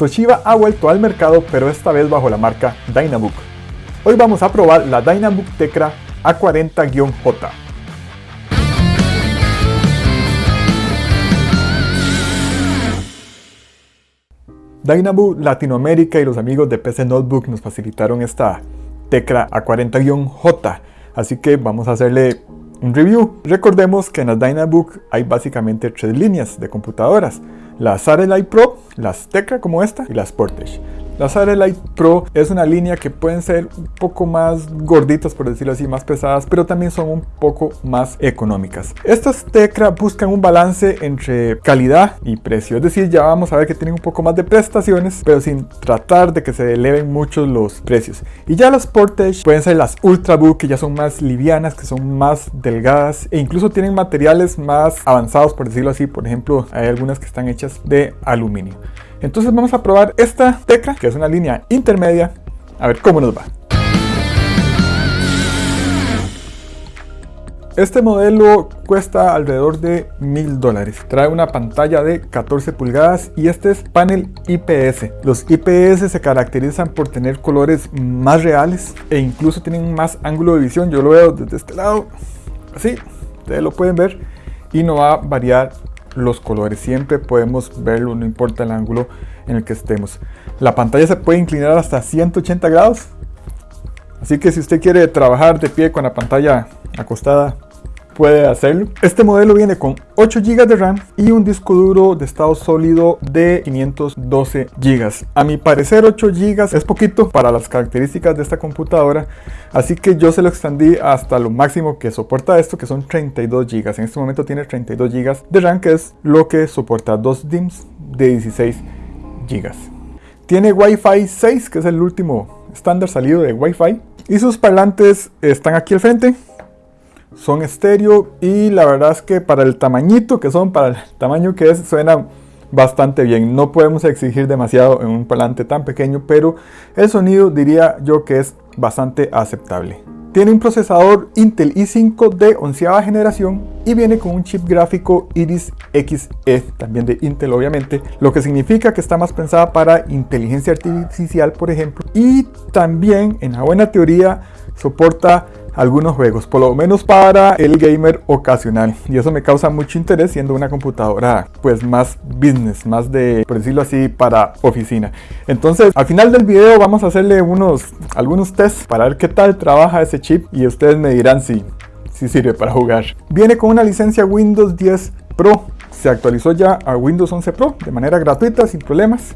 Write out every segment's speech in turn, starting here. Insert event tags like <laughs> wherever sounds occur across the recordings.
Toshiba ha vuelto al mercado pero esta vez bajo la marca Dynabook. Hoy vamos a probar la Dynabook Tecra A40-J. Dynabook Latinoamérica y los amigos de PC Notebook nos facilitaron esta Tecra A40-J, así que vamos a hacerle un review. Recordemos que en la Dynabook hay básicamente tres líneas de computadoras, las Satellite Pro, las Tecra como esta y las Portage. La Satellite Pro es una línea que pueden ser un poco más gorditas, por decirlo así, más pesadas, pero también son un poco más económicas. Estas Tecra buscan un balance entre calidad y precio, es decir, ya vamos a ver que tienen un poco más de prestaciones, pero sin tratar de que se eleven mucho los precios. Y ya las Portage pueden ser las Ultrabook, que ya son más livianas, que son más delgadas e incluso tienen materiales más avanzados, por decirlo así. Por ejemplo, hay algunas que están hechas de aluminio. Entonces vamos a probar esta Tecra, que es una línea intermedia, a ver cómo nos va. Este modelo cuesta alrededor de mil dólares. Trae una pantalla de 14 pulgadas y este es panel IPS. Los IPS se caracterizan por tener colores más reales e incluso tienen más ángulo de visión. Yo lo veo desde este lado, así, ustedes lo pueden ver y no va a variar los colores. Siempre podemos verlo, no importa el ángulo en el que estemos. La pantalla se puede inclinar hasta 180 grados. Así que si usted quiere trabajar de pie con la pantalla acostada, puede hacerlo. Este modelo viene con 8 GB de RAM y un disco duro de estado sólido de 512 GB. A mi parecer 8 GB es poquito para las características de esta computadora, así que yo se lo extendí hasta lo máximo que soporta esto, que son 32 GB. En este momento tiene 32 GB de RAM, que es lo que soporta dos DIMMs de 16 GB. Tiene Wi-Fi 6, que es el último estándar salido de Wi-Fi. Y sus parlantes están aquí al frente, son estéreo y la verdad es que para el tamañito que son, para el <laughs> tamaño que es, suena bastante bien. No podemos exigir demasiado en un parlante tan pequeño, pero el sonido diría yo que es bastante aceptable. Tiene un procesador Intel i5 de onceava generación y viene con un chip gráfico Iris Xe, también de Intel obviamente, lo que significa que está más pensada para inteligencia artificial por ejemplo y también en la buena teoría soporta algunos juegos, por lo menos para el gamer ocasional. Y eso me causa mucho interés siendo una computadora pues más business, más de, por decirlo así, para oficina. Entonces, al final del video vamos a hacerle unos, algunos tests para ver qué tal trabaja ese chip y ustedes me dirán si, si sirve para jugar. Viene con una licencia Windows 10 Pro. Se actualizó ya a Windows 11 Pro de manera gratuita, sin problemas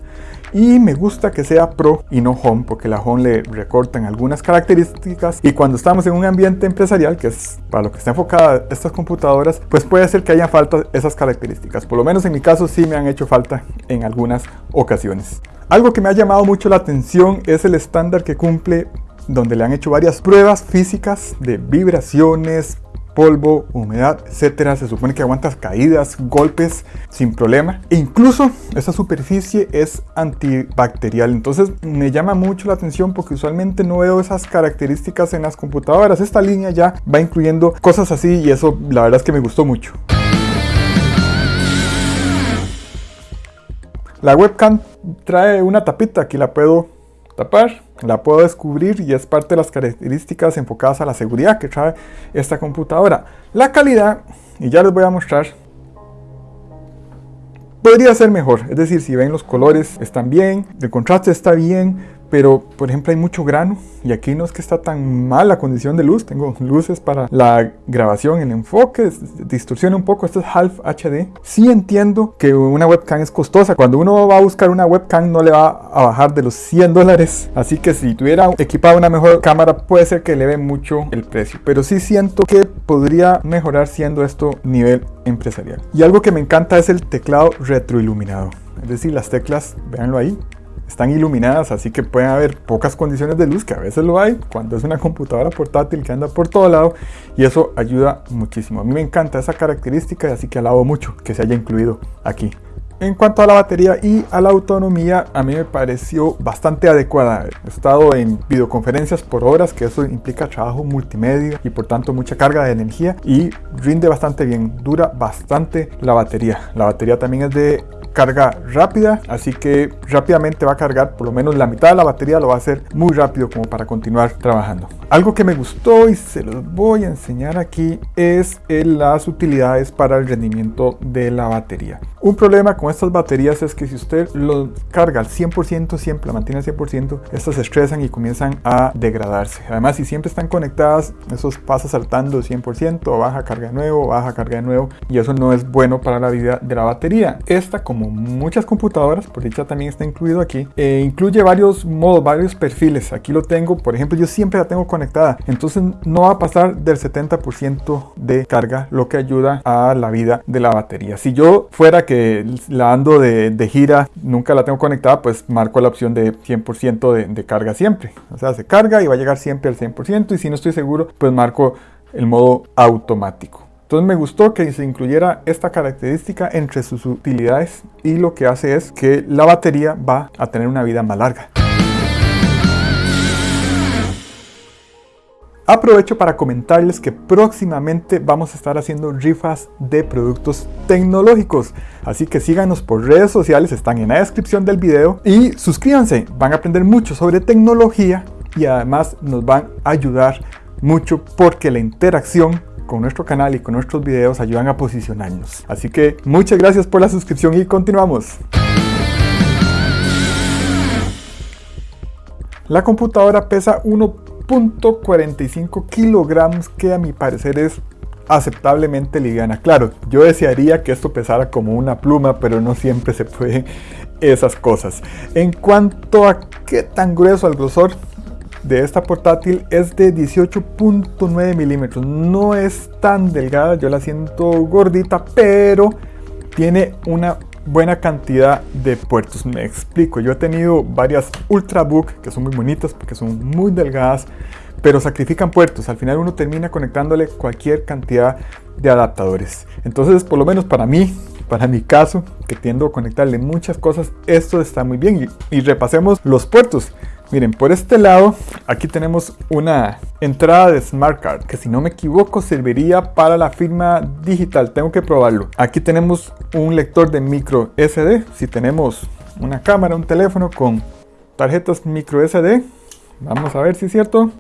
y me gusta que sea Pro y no Home porque la Home le recortan algunas características. Y cuando estamos en un ambiente empresarial que es para lo que está enfocada estas computadoras pues puede ser que haya falta esas características. Por lo menos en mi caso sí me han hecho falta en algunas ocasiones. Algo que me ha llamado mucho la atención es el estándar que cumple donde le han hecho varias pruebas físicas de vibraciones, polvo, humedad, etcétera. Se supone que aguanta caídas, golpes sin problema. E incluso esta superficie es antibacterial. Entonces me llama mucho la atención porque usualmente no veo esas características en las computadoras. Esta línea ya va incluyendo cosas así y eso la verdad es que me gustó mucho. La webcam trae una tapita, aquí la puedo tapar, la puedo descubrir y es parte de las características enfocadas a la seguridad que trae esta computadora. La calidad, y ya les voy a mostrar, podría ser mejor, es decir, si ven los colores están bien, el contraste está bien, pero por ejemplo hay mucho grano y aquí no es que está tan mal la condición de luz, tengo luces para la grabación, el enfoque, distorsiona un poco, esto es Half HD. Sí entiendo que una webcam es costosa, cuando uno va a buscar una webcam no le va a bajar de los 100 dólares, así que si tuviera equipada una mejor cámara puede ser que le ve mucho el precio, pero sí siento que podría mejorar siendo esto nivel empresarial. Y algo que me encanta es el teclado retroiluminado, es decir, las teclas, véanlo ahí, están iluminadas, así que pueden haber pocas condiciones de luz, que a veces lo hay cuando es una computadora portátil que anda por todo lado, y eso ayuda muchísimo. A mí me encanta esa característica, así que alabo mucho que se haya incluido aquí. En cuanto a la batería y a la autonomía, a mí me pareció bastante adecuada. He estado en videoconferencias por horas, que eso implica trabajo multimedia y por tanto mucha carga de energía y rinde bastante bien, dura bastante la batería. La batería también es de carga rápida, así que rápidamente va a cargar por lo menos la mitad de la batería, lo va a hacer muy rápido como para continuar trabajando. Algo que me gustó y se los voy a enseñar aquí es las utilidades para el rendimiento de la batería. Un problema con estas baterías es que si usted lo carga al 100%, siempre la mantiene al 100%, estas se estresan y comienzan a degradarse. Además, si siempre están conectadas, eso pasa saltando 100%, baja carga de nuevo, baja carga de nuevo, y eso no es bueno para la vida de la batería. Esta, como muchas computadoras, por dicha también está incluido aquí, eh, incluye varios modos, varios perfiles. Aquí lo tengo, por ejemplo, yo siempre la tengo entonces no va a pasar del 70% de carga, lo que ayuda a la vida de la batería. Si yo fuera que la ando de, gira, nunca la tengo conectada, pues marco la opción de 100% de, de carga siempre. O sea, se carga y va a llegar siempre al 100% y si no estoy seguro, pues marco el modo automático. Entonces me gustó que se incluyera esta característica entre sus utilidades y lo que hace es que la batería va a tener una vida más larga. Aprovecho para comentarles que próximamente vamos a estar haciendo rifas de productos tecnológicos. Así que síganos por redes sociales, están en la descripción del video. Y suscríbanse, van a aprender mucho sobre tecnología y además nos van a ayudar mucho porque la interacción con nuestro canal y con nuestros videos ayudan a posicionarnos. Así que muchas gracias por la suscripción y continuamos. La computadora pesa 1 .45 kilogramos que a mi parecer es aceptablemente liviana. Claro, yo desearía que esto pesara como una pluma, pero no siempre se puede esas cosas. En cuanto a qué tan grueso el grosor de esta portátil es de 18.9 milímetros. No es tan delgada, yo la siento gordita, pero tiene una buena cantidad de puertos. Me explico, yo he tenido varias Ultrabook que son muy bonitas porque son muy delgadas, pero sacrifican puertos. Al final uno termina conectándole cualquier cantidad de adaptadores. Entonces, por lo menos para mí, para mi caso, que tiendo a conectarle muchas cosas, esto está muy bien. Y, y repasemos los puertos. Miren, por este lado, aquí tenemos una entrada de Smart Card, que si no me equivoco serviría para la firma digital. Tengo que probarlo. Aquí tenemos un lector de micro SD. Si tenemos una cámara, un teléfono con tarjetas micro SD, vamos a ver si es cierto.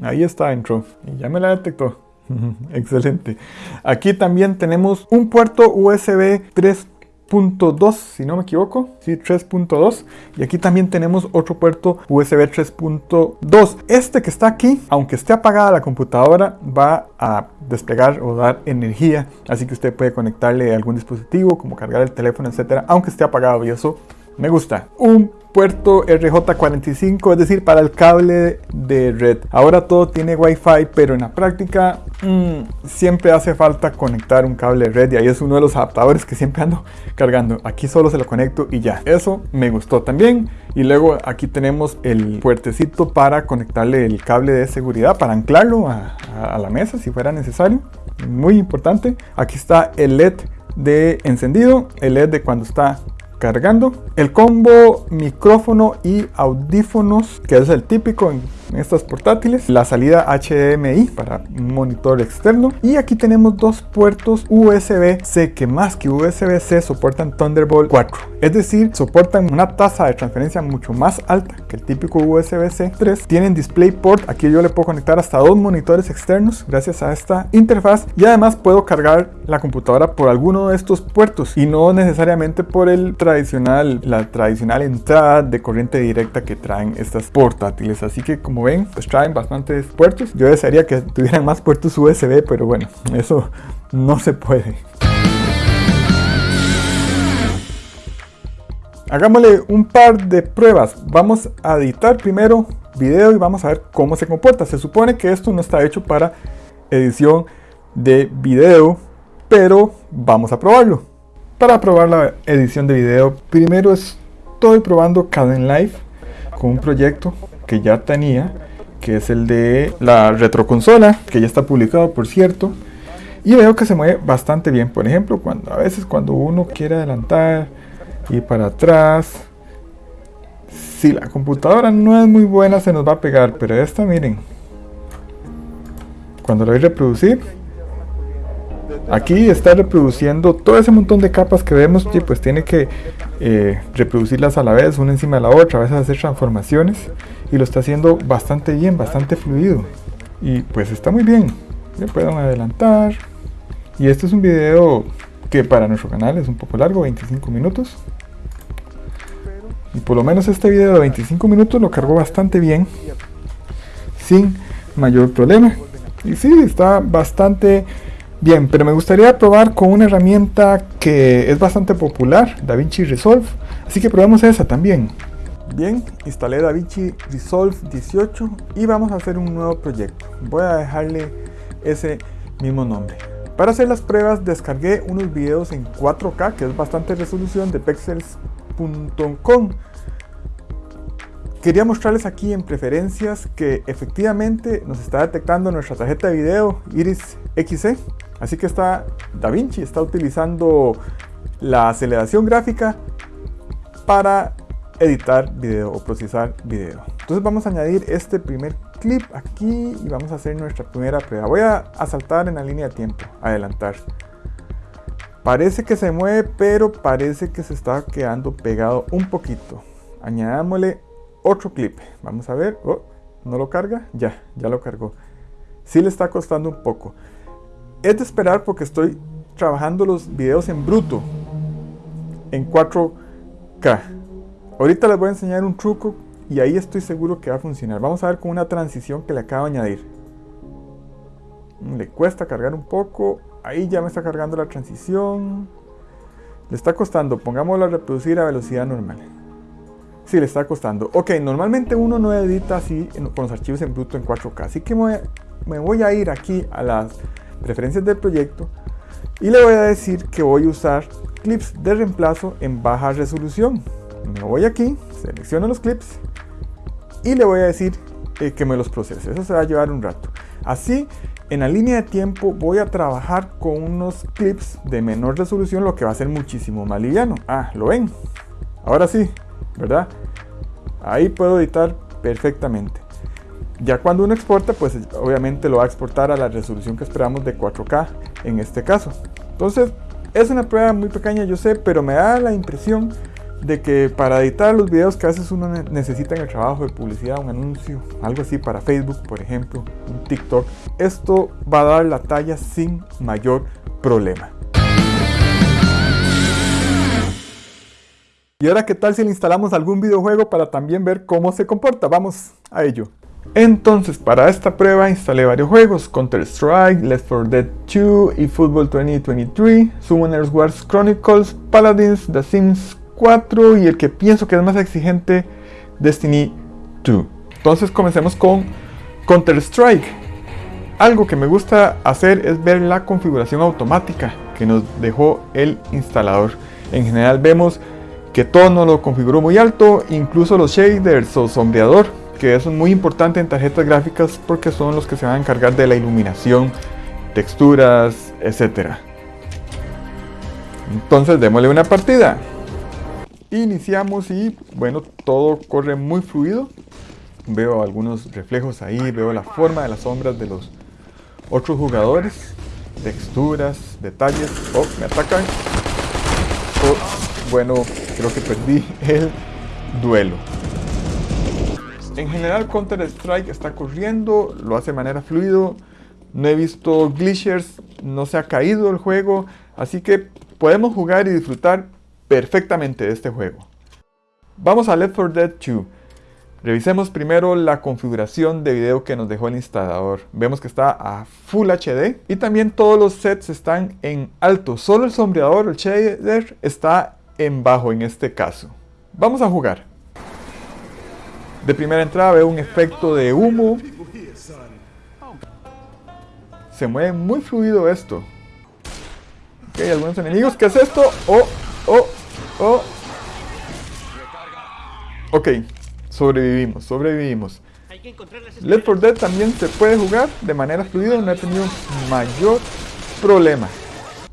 Ahí está dentro. Y ya me la detectó. <laughs> Excelente. Aquí también tenemos un puerto USB 3 3.2 si no me equivoco, sí, 3.2 y aquí también tenemos otro puerto USB 3.2 este que está aquí, aunque esté apagada la computadora va a desplegar o dar energía. Así que usted puede conectarle algún dispositivo como cargar el teléfono, etcétera, aunque esté apagado y eso me gusta. Un puerto RJ45, es decir, para el cable de red. Ahora todo tiene Wi-Fi, pero en la práctica mm, siempre hace falta conectar un cable de red y ahí es uno de los adaptadores que siempre ando cargando. Aquí solo se lo conecto y ya. Eso me gustó también. Y luego aquí tenemos el puertecito para conectarle el cable de seguridad, para anclarlo a, a la mesa si fuera necesario. Muy importante. Aquí está el LED de encendido, el LED de cuando está cargando. El combo micrófono y audífonos, que es el típico en estas portátiles. La salida HDMI para monitor externo. Y aquí tenemos dos puertos USB-C que más que USB-C soportan Thunderbolt 4. Es decir, soportan una tasa de transferencia mucho más alta que el típico USB-C 3. Tienen DisplayPort. Aquí yo le puedo conectar hasta dos monitores externos gracias a esta interfaz. Y además puedo cargar la computadora por alguno de estos puertos y no necesariamente por el tradicional, la tradicional entrada de corriente directa que traen estas portátiles. Así que como ven, pues traen bastantes puertos. Yo desearía que tuvieran más puertos USB, pero bueno, eso no se puede. Hagámosle un par de pruebas. Vamos a editar primero video y vamos a ver cómo se comporta. Se supone que esto no está hecho para edición de video, pero vamos a probarlo. Para probar la edición de video, primero estoy probando Live con un proyecto que ya tenía, que es el de la retroconsola, que ya está publicado por cierto. Y veo que se mueve bastante bien. Por ejemplo, cuando a veces cuando uno quiere adelantar y para atrás, si la computadora no es muy buena se nos va a pegar, pero esta miren, cuando lo voy a reproducir, Aquí está reproduciendo todo ese montón de capas que vemos y pues tiene que eh, reproducirlas a la vez, una encima de la otra, a veces hacer transformaciones y lo está haciendo bastante bien, bastante fluido y pues está muy bien. Le pueden adelantar y este es un video que para nuestro canal es un poco largo, 25 minutos. Y por lo menos este video de 25 minutos lo cargó bastante bien, sin mayor problema. Y sí, está bastante bien, pero me gustaría probar con una herramienta que es bastante popular, DaVinci Resolve. Así que probamos esa también. Bien, instalé DaVinci Resolve 18 y vamos a hacer un nuevo proyecto. Voy a dejarle ese mismo nombre. Para hacer las pruebas descargué unos videos en 4K, que es bastante resolución, de pexels.com. Quería mostrarles aquí en preferencias que efectivamente nos está detectando nuestra tarjeta de video Iris XC. Así que está DaVinci está utilizando la aceleración gráfica para editar video o procesar video. Entonces vamos a añadir este primer clip aquí y vamos a hacer nuestra primera prueba. Voy a, saltar en la línea de tiempo, adelantar. Parece que se mueve, pero parece que se está quedando pegado un poquito. Añadámosle otro clip. Vamos a ver. Oh, ¿No lo carga? Ya, ya lo cargó. Sí le está costando un poco. Es de esperar porque estoy trabajando los videos en bruto. En 4K. Ahorita les voy a enseñar un truco y ahí estoy seguro que va a funcionar. Vamos a ver con una transición que le acabo de añadir. Mm, le cuesta cargar un poco. Ahí ya me está cargando la transición. Le está costando. Pongámoslo a reproducir a velocidad normal. Sí, le está costando. Ok, normalmente uno no edita así con los archivos en bruto en 4K. Así que me voy a ir aquí a las preferencias del proyecto y le voy a decir que voy a usar clips de reemplazo en baja resolución. Me voy aquí, selecciono los clips y le voy a decir eh, que me los procese. Eso se va a llevar un rato. Así, en la línea de tiempo voy a trabajar con unos clips de menor resolución, lo que va a ser muchísimo más liviano. Ah, ¿lo ven? Ahora sí, ¿verdad? Ahí puedo editar perfectamente. Ya cuando uno exporta, pues obviamente lo va a exportar a la resolución que esperamos de 4K en este caso. Entonces, es una prueba muy pequeña, yo sé, pero me da la impresión de que para editar los videos que a veces uno necesita en el trabajo de publicidad, un anuncio, algo así para Facebook, por ejemplo, un TikTok, esto va a dar la talla sin mayor problema. Y ahora, ¿qué tal si le instalamos algún videojuego para también ver cómo se comporta? Vamos a ello. Entonces, para esta prueba instalé varios juegos, Counter-Strike, Left 4 Dead 2, eFootball 2023, Summoners Wars Chronicles, Paladins, The Sims 4 y el que pienso que es más exigente, Destiny 2. Entonces comencemos con Counter-Strike. Algo que me gusta hacer es ver la configuración automática que nos dejó el instalador. En general vemos que todo nos lo configuró muy alto, incluso los shaders o sombreador, que eso es muy importante en tarjetas gráficas porque son los que se van a encargar de la iluminación, texturas, etc. Entonces démosle una partida. Iniciamos y bueno, todo corre muy fluido. Veo algunos reflejos ahí, veo la forma de las sombras de los otros jugadores. Texturas, detalles. Oh, me atacan. Oh, bueno, creo que perdí el duelo. En general Counter Strike está corriendo, lo hace de manera fluido. No he visto glitchers, no se ha caído el juego. Así que podemos jugar y disfrutar perfectamente de este juego. Vamos a Left 4 Dead 2. Revisemos primero la configuración de video que nos dejó el instalador. Vemos que está a Full HD y también todos los sets están en alto. Solo el sombreador, el shader, está en bajo en este caso. Vamos a jugar. De primera entrada veo un efecto de humo. Se mueve muy fluido esto. Ok, algunos enemigos. ¿Qué es esto? Oh, oh, Oh. Ok, sobrevivimos, sobrevivimos. Left 4 Dead también se puede jugar de manera fluida, no he tenido mayor problema.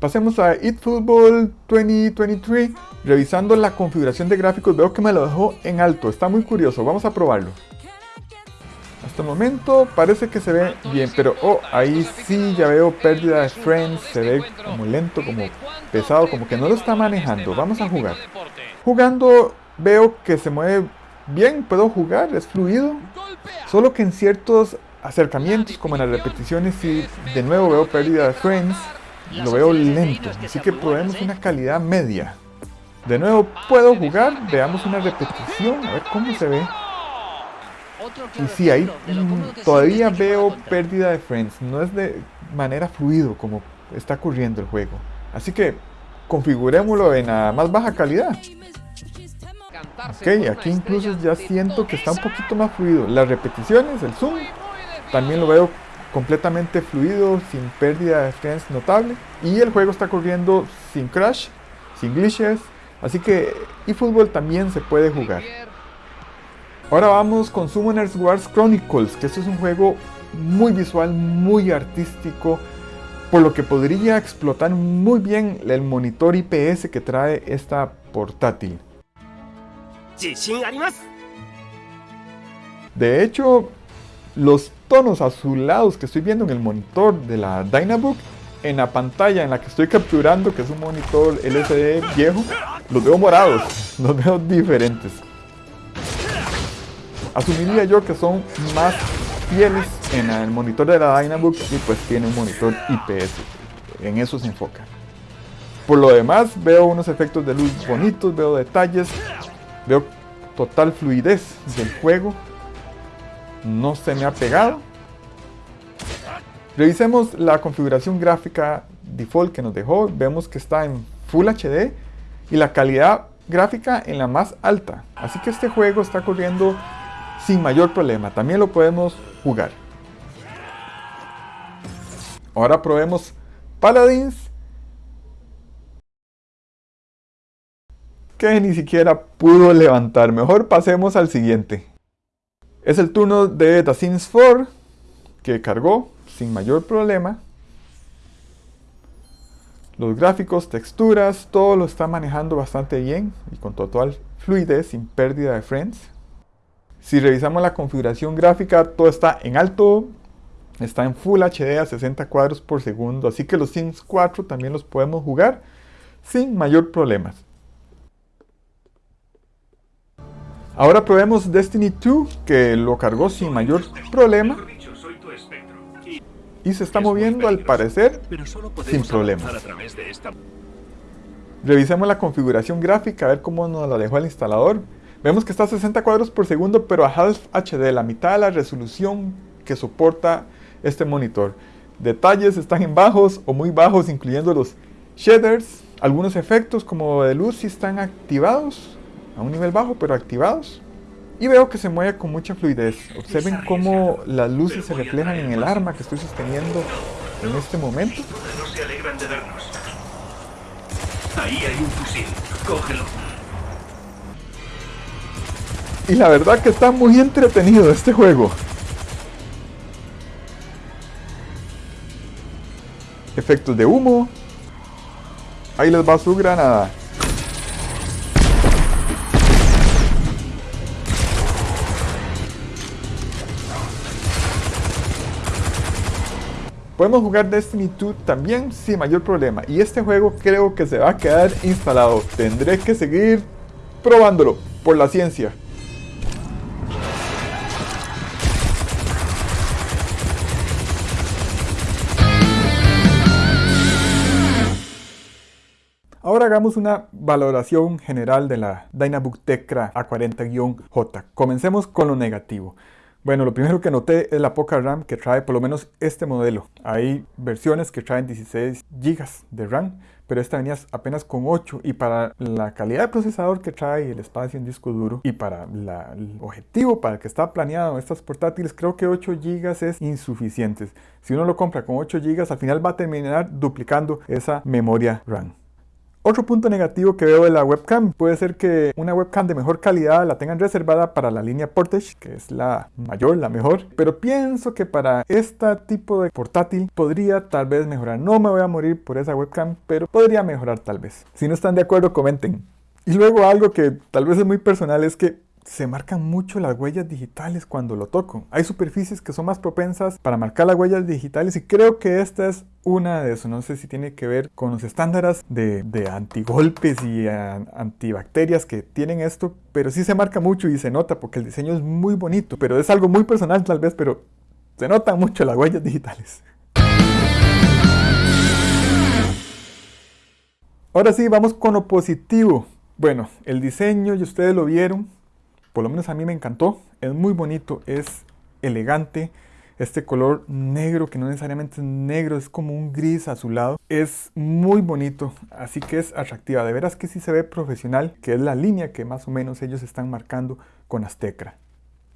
Pasemos a eFootball 2023. Revisando la configuración de gráficos veo que me lo dejó en alto. Está muy curioso, vamos a probarlo. Hasta el momento parece que se ve bien, pero oh, ahí sí ya veo pérdida de frames, se ve como lento, como pesado, como que no lo está manejando. Vamos a jugar. Jugando veo que se mueve bien, puedo jugar, es fluido. Solo que en ciertos acercamientos, como en las repeticiones, sí, de nuevo veo pérdida de frames, lo veo lento. Así que probemos una calidad media. De nuevo puedo jugar, veamos una repetición, a ver cómo se ve. Y sí, ahí todavía veo pérdida de frames, no es de manera fluido como está ocurriendo el juego. Así que configurémoslo en la más baja calidad. Ok, aquí incluso ya siento que está un poquito más fluido. Las repeticiones, el zoom, también lo veo completamente fluido, sin pérdida de frames notable. Y el juego está corriendo sin crash, sin glitches. Así que eFootball también se puede jugar. Ahora vamos con Summoners Wars Chronicles, que este es un juego muy visual, muy artístico, por lo que podría explotar muy bien el monitor IPS que trae esta portátil. De hecho, los tonos azulados que estoy viendo en el monitor de la Dynabook, en la pantalla en la que estoy capturando, que es un monitor LCD viejo, los veo morados, <laughs> los veo diferentes. Asumiría yo que son más fieles en el monitor de la Dynabook y pues tiene un monitor IPS. En eso se enfoca. Por lo demás veo unos efectos de luz bonitos, veo detalles, veo total fluidez del juego. No se me ha pegado. Revisemos la configuración gráfica default que nos dejó. Vemos que está en Full HD y la calidad gráfica en la más alta. Así que este juego está corriendo sin mayor problema. También lo podemos jugar. Ahora probemos Paladins. Que ni siquiera pudo levantar. Mejor pasemos al siguiente. Es el turno de The Sims 4. Que cargó sin mayor problema. Los gráficos, texturas, todo lo está manejando bastante bien y con total fluidez, sin pérdida de frames. Si revisamos la configuración gráfica, todo está en alto, está en Full HD a 60 cuadros por segundo, así que los Sims 4 también los podemos jugar sin mayor problemas. Ahora probemos Destiny 2, que lo cargó sin mayor problema. Y se está moviendo al parecer sin problemas. Revisemos la configuración gráfica, a ver cómo nos la dejó el instalador. Vemos que está a 60 cuadros por segundo, pero a Half HD, la mitad de la resolución que soporta este monitor. Detalles están en bajos o muy bajos, incluyendo los shaders. Algunos efectos como de luz sí están activados, a un nivel bajo, pero activados. Y veo que se mueve con mucha fluidez. Observen cómo las luces se reflejan en el arma que estoy sosteniendo en este momento. Ahí hay un fusil. Cógelo. Y la verdad que está muy entretenido este juego. Efectos de humo. Ahí les va su granada. Podemos jugar Destiny 2 también sin mayor problema. Y este juego creo que se va a quedar instalado. Tendré que seguir probándolo por la ciencia. Ahora hagamos una valoración general de la Dynabook Tecra A40-J. Comencemos con lo negativo. Bueno, lo primero que noté es la poca RAM que trae por lo menos este modelo. Hay versiones que traen 16 GB de RAM, pero esta venía apenas con 8 y para la calidad de procesador que trae, el espacio en disco duro y para el objetivo para el que está planeado estas portátiles, creo que 8 GB es insuficiente. Si uno lo compra con 8 GB, al final va a terminar duplicando esa memoria RAM. Otro punto negativo que veo de la webcam puede ser que una webcam de mejor calidad la tengan reservada para la línea Portage, que es la mayor, la mejor, pero pienso que para este tipo de portátil podría tal vez mejorar. No me voy a morir por esa webcam, pero podría mejorar tal vez. Si no están de acuerdo, comenten. Y luego algo que tal vez es muy personal es que se marcan mucho las huellas digitales cuando lo toco. Hay superficies que son más propensas para marcar las huellas digitales y creo que esta es una de eso. No sé si tiene que ver con los estándares de, de antigolpes y antibacterias que tienen esto, pero sí se marca mucho y se nota porque el diseño es muy bonito, pero es algo muy personal tal vez, pero se notan mucho las huellas digitales. Ahora sí, vamos con lo positivo. Bueno, el diseño, y ustedes lo vieron, por lo menos a mí me encantó. Es muy bonito, es elegante. Este color negro, que no necesariamente es negro, es como un gris azulado. Es muy bonito, así que es atractiva. De veras que sí se ve profesional, que es la línea que más o menos ellos están marcando con Aztecra.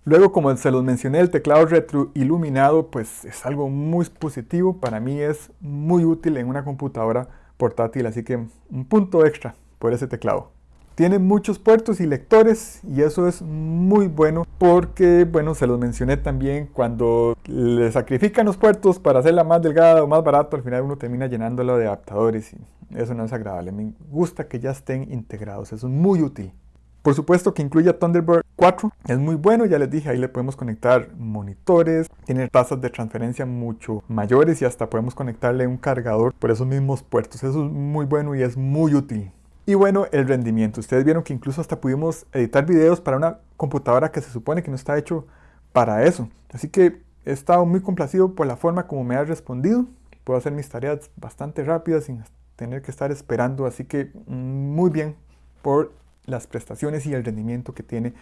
Luego, como se los mencioné, el teclado retroiluminado, pues es algo muy positivo. Para mí es muy útil en una computadora portátil, así que un punto extra por ese teclado. Tiene muchos puertos y lectores y eso es muy bueno porque, bueno, se los mencioné también, cuando le sacrifican los puertos para hacerla más delgada o más barato, al final uno termina llenándolo de adaptadores y eso no es agradable. Me gusta que ya estén integrados, eso es muy útil. Por supuesto que incluye Thunderbird 4, es muy bueno, ya les dije, ahí le podemos conectar monitores, tiene tasas de transferencia mucho mayores y hasta podemos conectarle un cargador por esos mismos puertos. Eso es muy bueno y es muy útil. Y bueno, el rendimiento. Ustedes vieron que incluso hasta pudimos editar videos para una computadora que se supone que no está hecho para eso. Así que he estado muy complacido por la forma como me ha respondido. Puedo hacer mis tareas bastante rápidas sin tener que estar esperando. Así que muy bien por las prestaciones y el rendimiento que tiene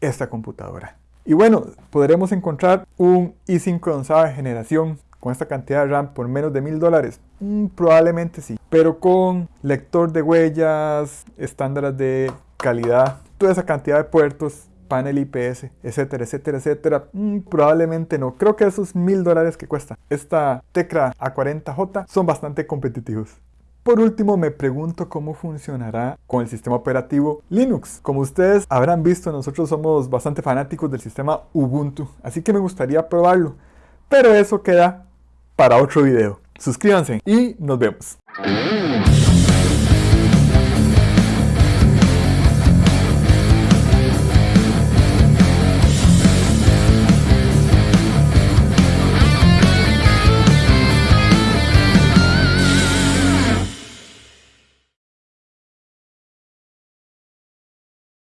esta computadora. Y bueno, podremos encontrar un i5 de generación con esta cantidad de RAM por menos de mil dólares. Mm, probablemente sí, pero con lector de huellas, estándares de calidad, toda esa cantidad de puertos, panel IPS, etcétera, etcétera, etcétera, mm, probablemente no. Creo que esos mil dólares que cuesta esta Tecra A40J son bastante competitivos. Por último, me pregunto cómo funcionará con el sistema operativo Linux. Como ustedes habrán visto, nosotros somos bastante fanáticos del sistema Ubuntu, así que me gustaría probarlo. Pero eso queda para otro video. Suscríbanse y nos vemos.